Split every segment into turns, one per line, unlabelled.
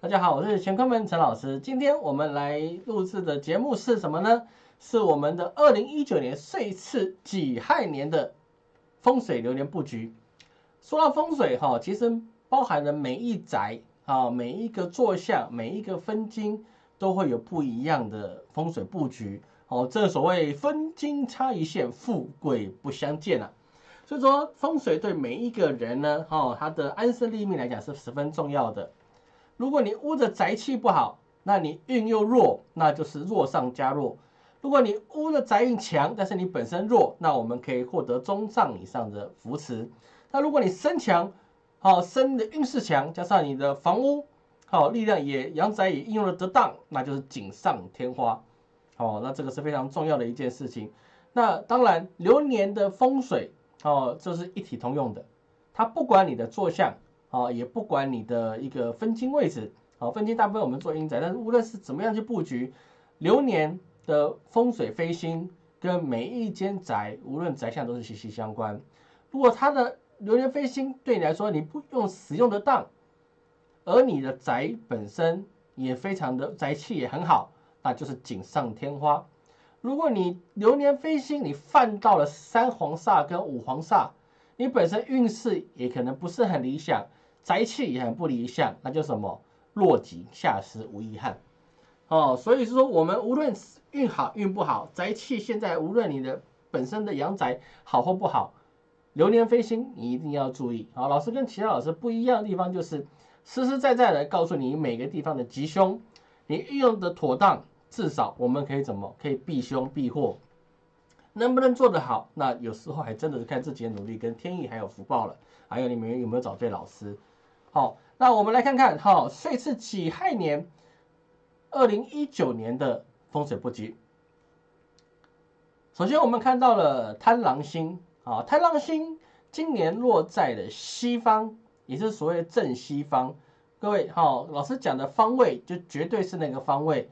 大家好，我是乾坤门陈老师。今天我们来录制的节目是什么呢？是我们的二零一九年岁次己亥年的风水流年布局。说到风水哈，其实包含了每一宅啊，每一个坐向，每一个分金都会有不一样的风水布局。哦，正所谓分金差一线，富贵不相见啊。所以说风水对每一个人呢，哦，他的安身立命来讲是十分重要的。如果你屋的宅气不好，那你运又弱，那就是弱上加弱。如果你屋的宅运强，但是你本身弱，那我们可以获得中上以上的扶持。那如果你身强，好身的运势强，加上你的房屋好力量也阳宅也应用的得当，那就是锦上添花。哦，那这个是非常重要的一件事情。那当然流年的风水哦，这是一体通用的，它不管你的坐向。啊，也不管你的一个分金位置，啊，分金大部分我们做阴宅，但是无论是怎么样去布局，流年的风水飞星跟每一间宅，无论宅相都是息息相关。如果它的流年飞星对你来说你不用使用得当，而你的宅本身也非常的宅气也很好，那就是锦上添花。如果你流年飞星你犯到了三黄煞跟五黄煞，你本身运势也可能不是很理想。宅气也很不理想，那就什么落井下石无遗憾哦。所以说，我们无论运好运不好，宅气现在无论你的本身的阳宅好或不好，流年飞星你一定要注意啊。老师跟其他老师不一样的地方就是实实在在的告诉你每个地方的吉凶，你运用的妥当，至少我们可以怎么可以避凶避祸，能不能做得好，那有时候还真的是看自己的努力跟天意还有福报了，还有你们有没有找对老师。好，那我们来看看哈，岁次己亥年，二零一九年的风水布局。首先，我们看到了贪狼星啊，贪狼星今年落在了西方，也是所谓正西方。各位哈，老师讲的方位就绝对是那个方位。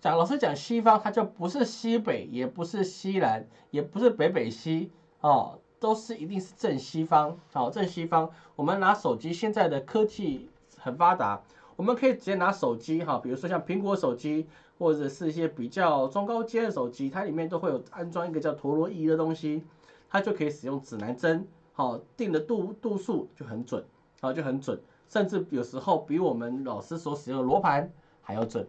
讲老师讲西方，它就不是西北，也不是西南，也不是北北西哦。都是一定是正西方，好正西方。我们拿手机，现在的科技很发达，我们可以直接拿手机哈，比如说像苹果手机，或者是一些比较中高阶的手机，它里面都会有安装一个叫陀螺仪的东西，它就可以使用指南针，好定的度度数就很准，好就很准，甚至有时候比我们老师所使用的罗盘还要准。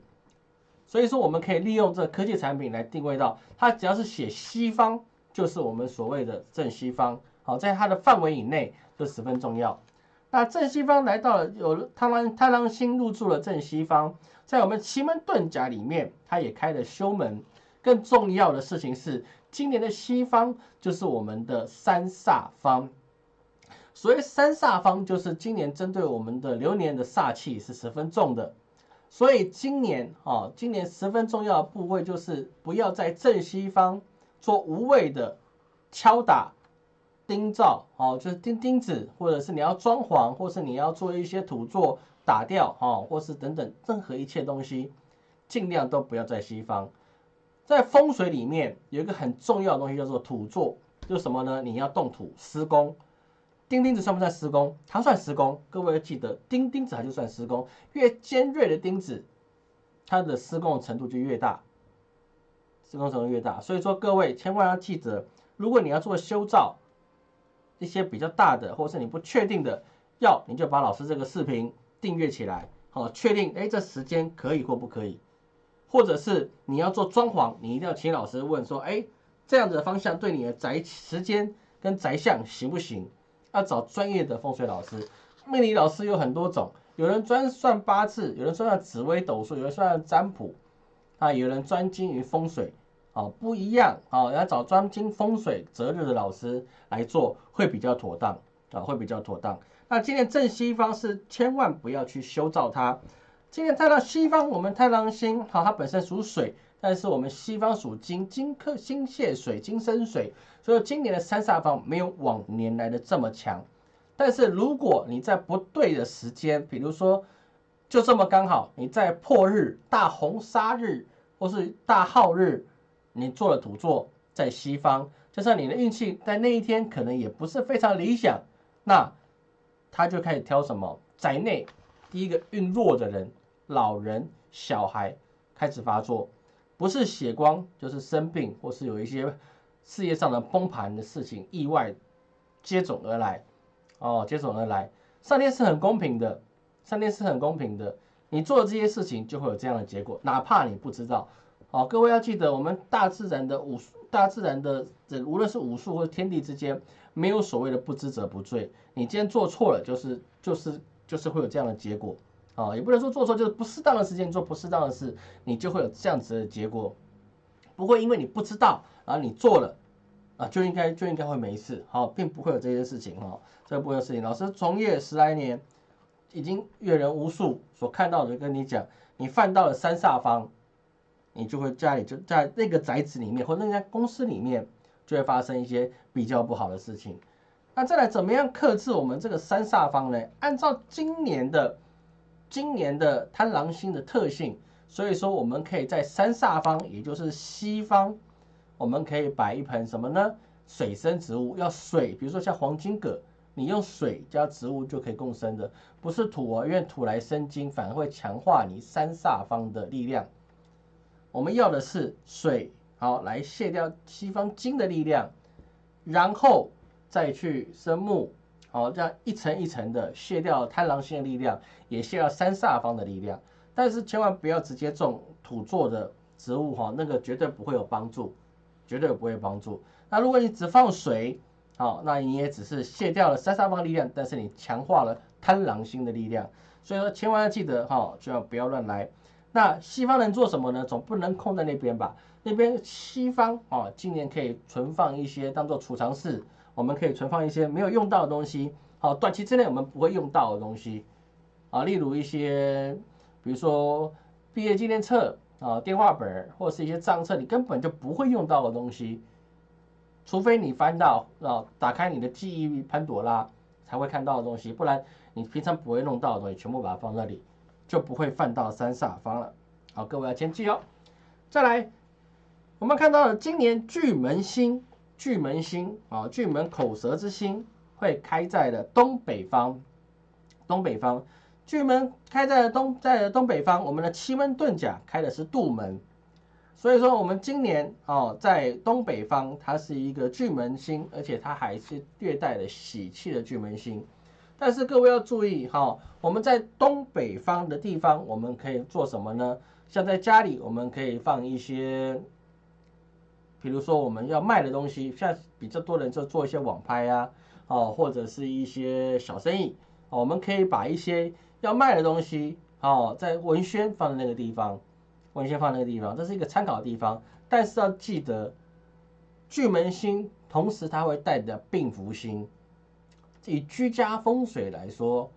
所以说，我们可以利用这科技产品来定位到它，只要是写西方。就是我们所谓的正西方，好，在它的范围以内这十分重要。那正西方来到了，有太郎太郎星入住了正西方，在我们奇门遁甲里面，它也开了修门。更重要的事情是，今年的西方就是我们的三煞方。所谓三煞方，就是今年针对我们的流年的煞气是十分重的。所以今年啊，今年十分重要的部位就是不要在正西方。做无谓的敲打钉造，哦，就是钉钉子，或者是你要装潢，或是你要做一些土作打掉，哦，或是等等任何一切东西，尽量都不要在西方。在风水里面有一个很重要的东西叫做土作，就是什么呢？你要动土施工，钉钉子算不算施工？它算施工。各位要记得，钉钉子它就算施工，越尖锐的钉子，它的施工的程度就越大。施工程度越大，所以说各位千万要记得，如果你要做修造一些比较大的，或是你不确定的，要你就把老师这个视频订阅起来，好，确定哎这时间可以或不可以，或者是你要做装潢，你一定要请老师问说，哎这样子的方向对你的宅时间跟宅相行不行？要找专业的风水老师，命理老师有很多种，有人专算八字，有人算紫微斗数，有人算占卜。啊，有人专精于风水，啊，不一样啊，要找专精风水择日的老师来做会比较妥当啊，会比较妥当。那今年正西方是千万不要去修造它。今年太阳西方，我们太阳星好，它本身属水，但是我们西方属金，金克金泄水，金生水，所以今年的三煞方没有往年来的这么强。但是如果你在不对的时间，比如说。就这么刚好，你在破日、大红杀日或是大耗日，你做了土作在西方，就算你的运气在那一天可能也不是非常理想，那他就开始挑什么宅内第一个运弱的人、老人、小孩开始发作，不是血光就是生病，或是有一些事业上的崩盘的事情、意外接踵而来。哦，接踵而来，上天是很公平的，上天是很公平的。你做了这些事情就会有这样的结果，哪怕你不知道。哦，各位要记得，我们大自然的武术，大自然的这无论是武术或天地之间，没有所谓的不知者不罪。你今天做错了，就是就是就是会有这样的结果。啊，也不能说做错就是不适当的时间做不适当的事，你就会有这样子的结果。不会因为你不知道，然后你做了，啊，就应该就应该会没事。好，并不会有这些事情哈，这部分事情。老师从业十来年。已经阅人无数，所看到的跟你讲，你犯到了三煞方，你就会家里就在那个宅子里面，或那家公司里面，就会发生一些比较不好的事情。那再来怎么样克制我们这个三煞方呢？按照今年的今年的贪狼星的特性，所以说我们可以在三煞方，也就是西方，我们可以摆一盆什么呢？水生植物，要水，比如说像黄金葛。你用水加植物就可以共生的，不是土哦，因为土来生金，反而会强化你三煞方的力量。我们要的是水，好来卸掉西方金的力量，然后再去生木，好这样一层一层的卸掉贪狼星的力量，也卸掉三煞方的力量。但是千万不要直接种土做的植物哈，那个绝对不会有帮助，绝对不会帮助。那如果你只放水，好，那你也只是卸掉了三煞方力量，但是你强化了贪狼星的力量，所以说千万要记得哈，就要不要乱来。那西方能做什么呢？总不能空在那边吧？那边西方啊，今年可以存放一些当做储藏室，我们可以存放一些没有用到的东西，好，短期之内我们不会用到的东西啊，例如一些，比如说毕业纪念册啊、电话本或是一些账册，你根本就不会用到的东西。除非你翻到啊，打开你的记忆潘朵拉才会看到的东西，不然你平常不会弄到的东西，全部把它放那里，就不会犯到三煞方了。好，各位要先记哦。再来，我们看到了今年巨门星，巨门星啊，巨门口舌之星会开在了东北方，东北方，巨门开在了东，在东北方，我们的奇门遁甲开的是杜门。所以说，我们今年哦，在东北方，它是一个巨门星，而且它还是略带的喜气的巨门星。但是各位要注意哈，我们在东北方的地方，我们可以做什么呢？像在家里，我们可以放一些，比如说我们要卖的东西，像比较多人就做一些网拍啊，哦，或者是一些小生意，哦我们可以把一些要卖的东西，哦，在文宣放在那个地方。文先放那个地方，这是一个参考的地方，但是要记得，巨门星同时它会带着病福星。以居家风水来说，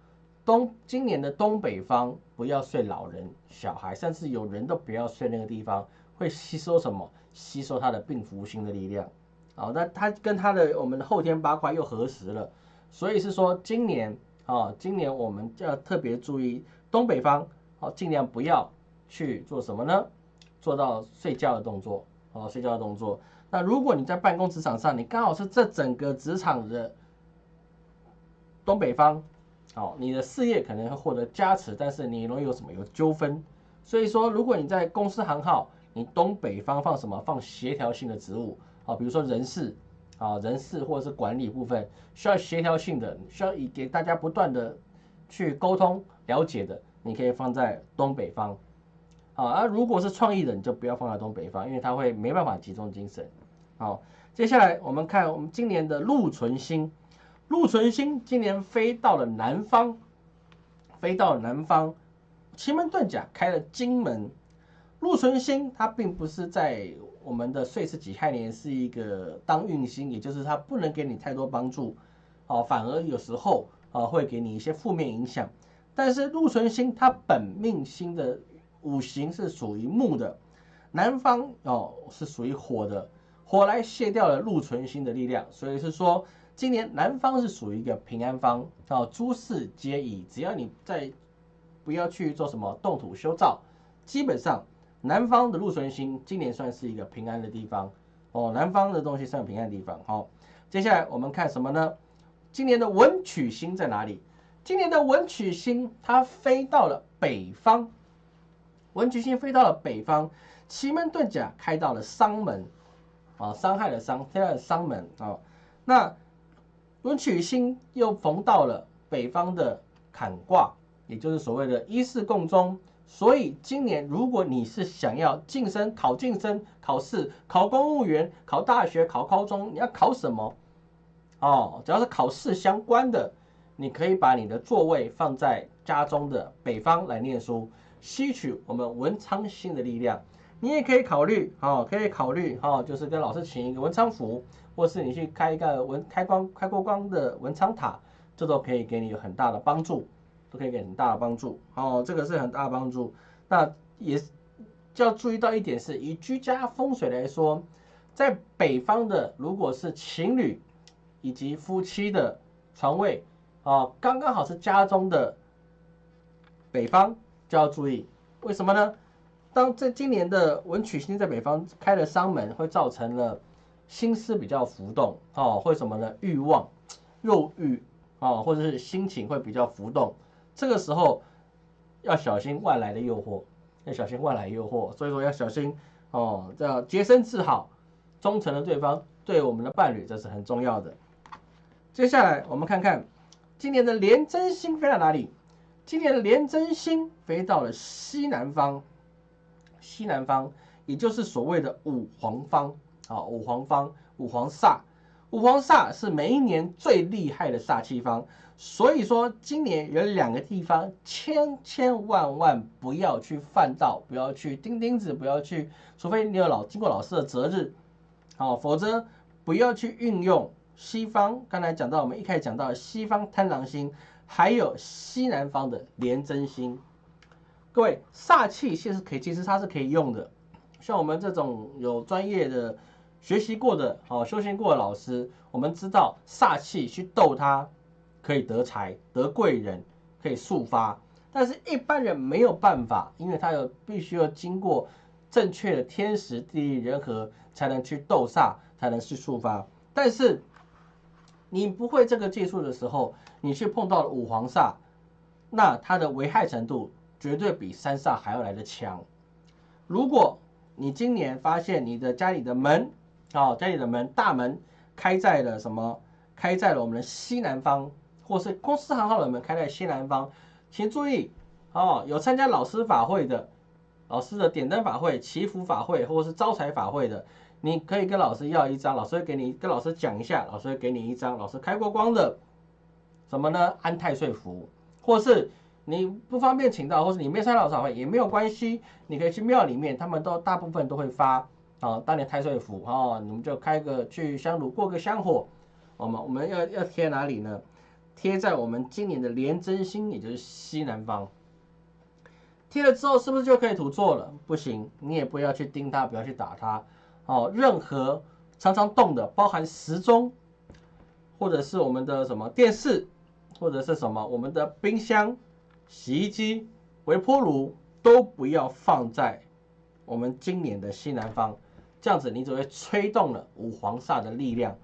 东今年的东北方不要睡老人、小孩，甚至有人都不要睡那个地方，会吸收什么？吸收它的病福星的力量。好，那它跟它的我们的后天八卦又合时了，所以是说今年啊，今年我们就要特别注意东北方，好，尽量不要。去做什么呢？做到睡觉的动作，哦，睡觉的动作。那如果你在办公职场上，你刚好是这整个职场的东北方，哦，你的事业可能会获得加持，但是你容易有什么有纠纷。所以说，如果你在公司行号，你东北方放什么？放协调性的职务，啊，比如说人事，啊，人事或者是管理部分需要协调性的，需要以给大家不断的去沟通了解的，你可以放在东北方。好，而如果是创意的，你就不要放在东北方，因为它会没办法集中精神。好，接下来我们看我们今年的禄存星，禄存星今年飞到了南方，飞到了南方，奇门遁甲开了金门。禄存星它并不是在我们的岁次己亥年是一个当运星，也就是它不能给你太多帮助，哦，反而有时候啊会给你一些负面影响。但是禄存星它本命星的。五行是属于木的，南方哦是属于火的，火来卸掉了禄存星的力量，所以是说今年南方是属于一个平安方哦，诸事皆宜，只要你在不要去做什么动土修造，基本上南方的禄存星今年算是一个平安的地方哦，南方的东西算平安的地方。好，接下来我们看什么呢？今年的文曲星在哪里？今年的文曲星它飞到了北方，文曲星飞到了北方，奇门遁甲开到了伤门，啊，伤害的伤，天在伤门啊。那文曲星又逢到了北方的坎卦，也就是所谓的一四共中。所以今年如果你是想要晋升、考晋升、考试、考公务员、考大学、考高中，你要考什么？哦，只要是考试相关的。你可以把你的座位放在家中的北方来念书，吸取我们文昌星的力量。你也可以考虑，哦，可以考虑，哈，就是跟老师请一个文昌符，或是你去开一个文开光开过光的文昌塔，这都可以给你有很大的帮助，都可以给很大的帮助。哦，这个是很大的帮助。那也就要注意到一点是，以居家风水来说，在北方的如果是情侣以及夫妻的床位。哦，刚刚好是家中的北方，就要注意，为什么呢？当这今年的文曲星在北方开了伤门，会造成了心思比较浮动，哦，会什么呢？欲望、肉欲，哦，或者是心情会比较浮动，这个时候要小心外来的诱惑，要小心外来诱惑，所以说要小心哦，要洁身自好，忠诚的对方对我们的伴侣，这是很重要的。接下来我们看看。今年的廉贞星飞到哪里？今年的廉贞星飞到了西南方，西南方，也就是所谓的五黄方啊，五黄方，五黄煞，五黄煞是每一年最厉害的煞气方。所以说，今年有两个地方，千千万万不要去犯到，不要去钉钉子，不要去，除非你有老经过老师的择日，好，否则不要去运用。西方刚才讲到，我们一开始讲到西方贪狼星，还有西南方的廉贞星。各位煞气其实可以，其实它是可以用的。像我们这种有专业的学习过的、哦修行过的老师，我们知道煞气去斗它可以得财、得贵人，可以速发。但是一般人没有办法，因为他有必须要经过正确的天时地利人和，才能去斗煞，才能去速发。但是你不会这个技术的时候，你去碰到了五黄煞，那它的危害程度绝对比三煞还要来的强。如果你今年发现你的家里的门，哦，家里的门大门开在了什么？开在了我们的西南方，或是公司行号的门开在西南方，请注意哦，有参加老师法会的，老师的点灯法会、祈福法会，或者是招财法会的。你可以跟老师要一张，老师会给你跟老师讲一下，老师会给你一张老师开过光的什么呢？安太岁符，或是你不方便请到，或是你没参加老师会也没有关系，你可以去庙里面，他们都大部分都会发啊，当年太岁符啊，你们就开个去香炉过个香火，我们我们要要贴哪里呢？贴在我们今年的廉贞星，也就是西南方。贴了之后是不是就可以土做了？不行，你也不要去盯它，不要去打它。哦，任何常常动的，包含时钟，或者是我们的什么电视，或者是什么我们的冰箱、洗衣机、微波炉，都不要放在我们今年的西南方，这样子你只会吹动了五黄煞的力量。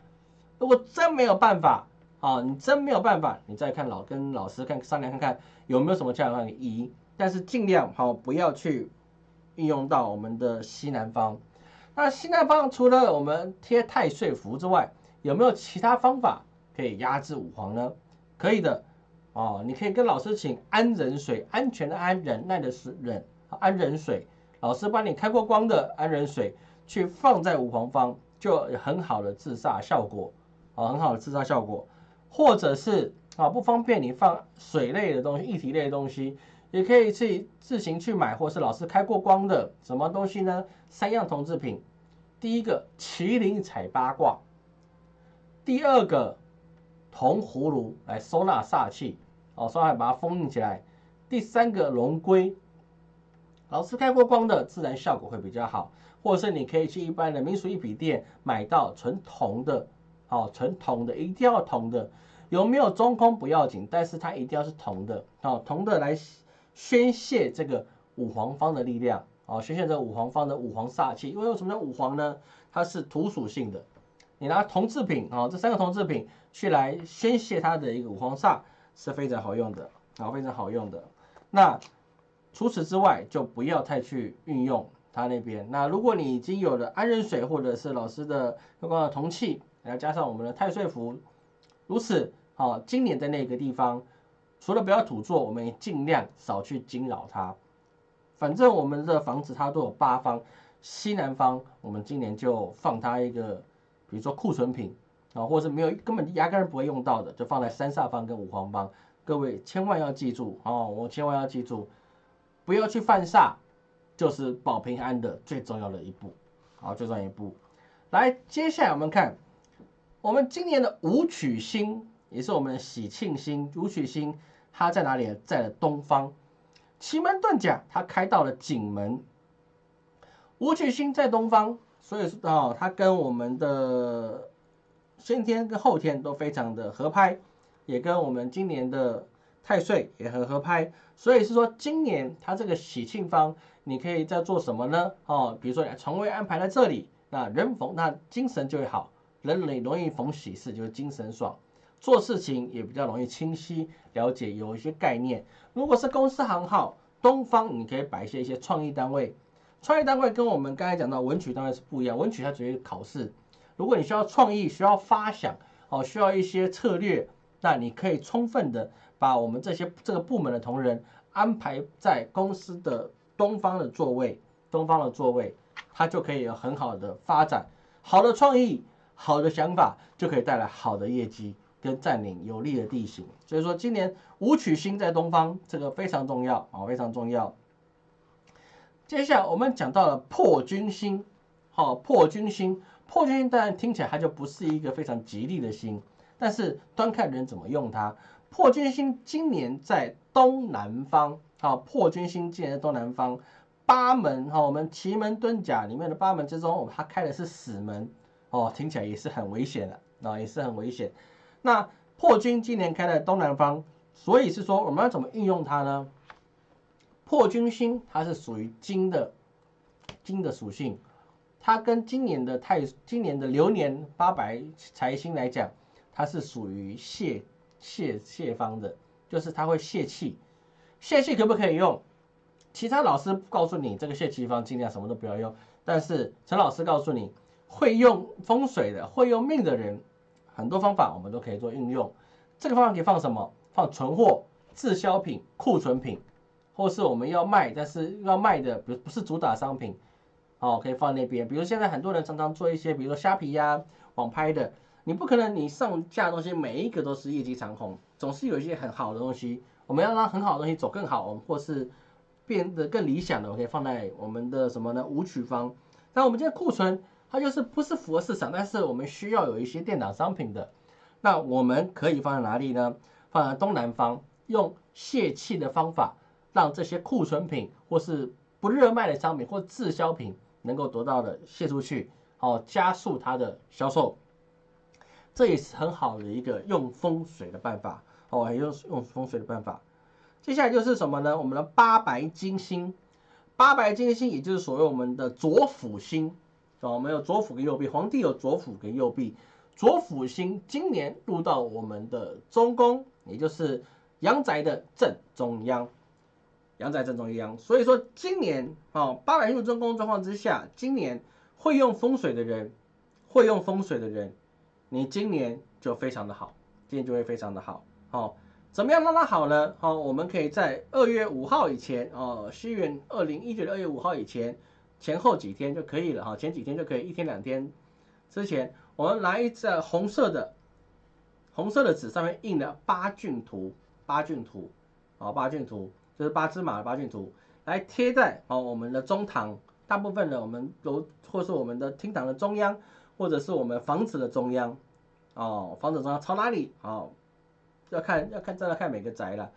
如果真没有办法，啊，你真没有办法，你再看老跟老师看商量看看有没有什么这样的移，但是尽量好不要去运用到我们的西南方。那西南方除了我们贴太岁符之外，有没有其他方法可以压制五黄呢？可以的哦，你可以跟老师请安忍水，安全的安，忍耐的是忍，安忍水，老师帮你开过光的安忍水，去放在五黄方，就很好的自杀效果，啊，很好的自杀效果。或者是啊不方便你放水类的东西，液体类的东西。也可以去自行去买，或是老师开过光的什么东西呢？三样铜制品，第一个麒麟彩八卦，第二个铜葫芦来收纳煞气，哦，稍微把它封印起来。第三个龙龟，老师开过光的，自然效果会比较好。或者是你可以去一般的民俗一品店买到纯铜的，哦，纯铜的，一定要铜的，有没有中空不要紧，但是它一定要是铜的，哦，铜的来。宣泄这个五黄方的力量哦，宣泄这五黄方的五黄煞气。因为为什么叫五黄呢？它是土属性的。你拿铜制品哦，这三个铜制品去来宣泄它的一个五黄煞，是非常好用的，啊，非常好用的。那除此之外，就不要太去运用它那边。那如果你已经有了安人水或者是老师的相关的铜器，然后加上我们的太岁符，如此，啊，今年的那个地方，除了不要土做，我们也尽量少去惊扰它。反正我们的房子它都有八方，西南方我们今年就放它一个，比如说库存品啊，或者没有根本压根不会用到的，就放在三煞方跟五黄方。各位千万要记住哦，我千万要记住，不要去犯煞，就是保平安的最重要的一步。好，最重要一步。来，接下来我们看，我们今年的武曲星也是我们的喜庆星，武曲星它在哪里？在了东方。奇门遁甲，它开到了景门。武曲星在东方，所以说啊，它跟我们的先天跟后天都非常的合拍，也跟我们今年的太岁也很合拍。所以是说，今年它这个喜庆方，你可以在做什么呢？哦，比如说床位安排在这里，那人逢那精神就会好，人容容易逢喜事，就是精神爽。做事情也比较容易清晰了解，有一些概念。如果是公司行号，东方你可以摆一些一些创意单位。创意单位跟我们刚才讲到文曲当然是不一样，文曲它只是考试。如果你需要创意，需要发想，哦，需要一些策略，那你可以充分的把我们这些这个部门的同仁安排在公司的东方的座位，东方的座位，它就可以有很好的发展。好的创意，好的想法，就可以带来好的业绩。跟占领有利的地形，所以说今年武曲星在东方，这个非常重要啊，非常重要。接下来我们讲到了破军星，好，破军星，破军星当然听起来它就不是一个非常吉利的星，但是端看人怎么用它。破军星今年在东南方，好，破军星今年在东南方，八门哈，我们奇门遁甲里面的八门之中，它开的是死门哦，听起来也是很危险的啊，也是很危险。那破军今年开在东南方，所以是说我们要怎么运用它呢？破军星它是属于金的，金的属性，它跟今年的太今年的流年八白财星来讲，它是属于泄泄泄方的，就是它会泄气。泄气可不可以用？其他老师告诉你这个泄气方尽量什么都不要用，但是陈老师告诉你，会用风水的，会用命的人。很多方法我们都可以做运用，这个方法可以放什么？放存货、滞销品、库存品，或是我们要卖但是要卖的，不不是主打商品，哦，可以放那边。比如现在很多人常常做一些，比如说虾皮呀、网拍的，你不可能你上架的东西每一个都是业绩长虹，总是有一些很好的东西，我们要让很好的东西走更好，或是变得更理想的，我可以放在我们的什么呢？舞曲方。那我们现在库存。它就是不是符合市场，但是我们需要有一些电脑商品的，那我们可以放在哪里呢？放在东南方，用泄气的方法，让这些库存品或是不热卖的商品或滞销品能够得到的泄出去，好加速它的销售。这也是很好的一个用风水的办法，哦，用用风水的办法。接下来就是什么呢？我们的八白金星，八白金星也就是所谓我们的左辅星。哦我们有左辅跟右弼，皇帝有左辅跟右弼，左辅星今年入到我们的中宫，也就是阳宅的正中央，阳宅正中央。所以说今年啊，八百入中宫状况之下，今年会用风水的人，会用风水的人，你今年就非常的好，今年就会非常的好。好，怎么样让它好呢？好，我们可以在二月五号以前，哦，西元二零一九的二月五号以前。前后几天就可以了哈，前几天就可以，一天两天之前，我们来一张红色的红色的纸，上面印了八骏图，八骏图，啊，八骏图就是八只马的八骏图，来贴在哦我们的中堂，大部分的我们都或是我们的厅堂的中央，或者是我们房子的中央，哦，房子中央朝哪里？哦，要看要看，再来看每个宅了，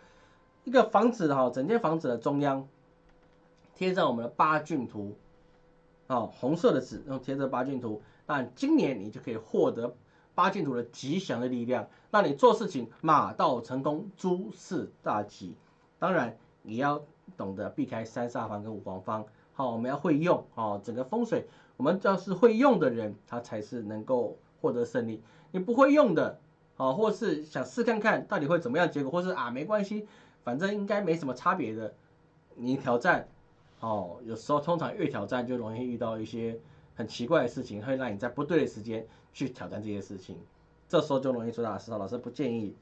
一个房子哈，整间房子的中央贴上我们的八骏图。哦，红色的纸用贴着八骏图，那今年你就可以获得八骏图的吉祥的力量，让你做事情马到成功，诸事大吉。当然，你要懂得避开三煞方跟五黄方。好，我们要会用哦，整个风水，我们只要是会用的人，他才是能够获得胜利。你不会用的，哦，或是想试看看到底会怎么样结果，或是啊没关系，反正应该没什么差别的，你挑战，哦，有时候通常越挑战就容易遇到一些很奇怪的事情，会让你在不对的时间去挑战这些事情，这时候就容易出大事。老师不建议。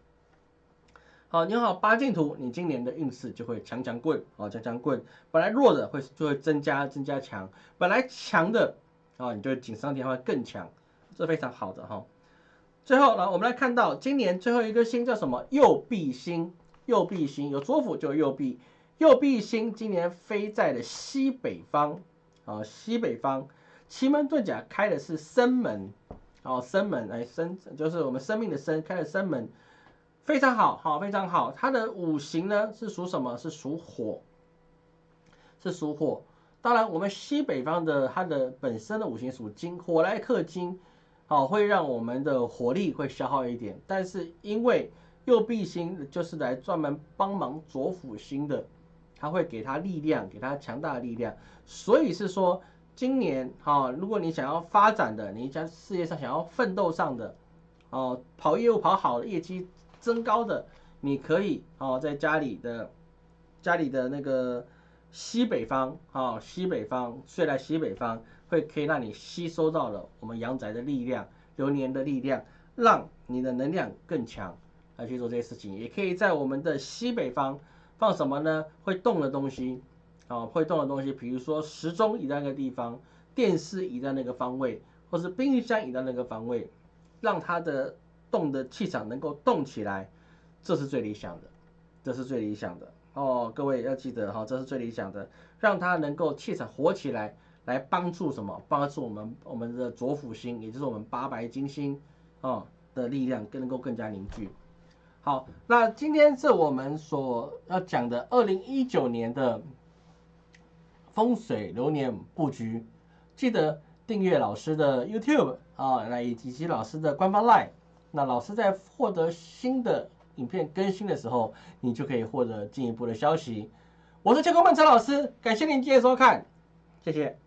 好，你好八进图，你今年的运势就会强强棍，哦，强强棍，本来弱的会就会增加增加强，本来强的，啊，你就锦上添花更强，这非常好的哈。最后呢，我们来看到今年最后一个星叫什么？右弼星，右弼星有左辅就右弼，右弼星今年飞在了西北方，啊，西北方，奇门遁甲开的是生门，哦，生门，哎，生就是我们生命的生，开了生门，非常好，好，非常好。它的五行呢是属什么？是属火，是属火。当然，我们西北方的它的本身的五行属金，火来克金。好，会让我们的火力会消耗一点，但是因为右弼星就是来专门帮忙左辅星的，它会给他力量，给他强大的力量，所以是说今年哈，如果你想要发展的，你在事业上想要奋斗上的，哦，跑业务跑好的，业绩增高的，你可以哦，在家里的家里的那个西北方啊，西北方睡在西北方。会可以让你吸收到了我们阳宅的力量、流年的力量，让你的能量更强来去做这些事情。也可以在我们的西北方放什么呢？会动的东西啊，会动的东西，比如说时钟移在那个地方，电视移在那个方位，或是冰箱移到那个方位，让它的动的气场能够动起来，这是最理想的，这是最理想的哦。各位要记得哈，这是最理想的，让它能够气场活起来。来帮助什么？帮助我们我们的左辅星，也就是我们八白金星啊的力量更能够更加凝聚。好，那今天是我们所要讲的二零一九年的风水流年布局。记得订阅老师的 YouTube 啊，那以及老师的官方 Line。那老师在获得新的影片更新的时候，你就可以获得进一步的消息。我是天空漫陈老师，感谢您今天收看，谢谢。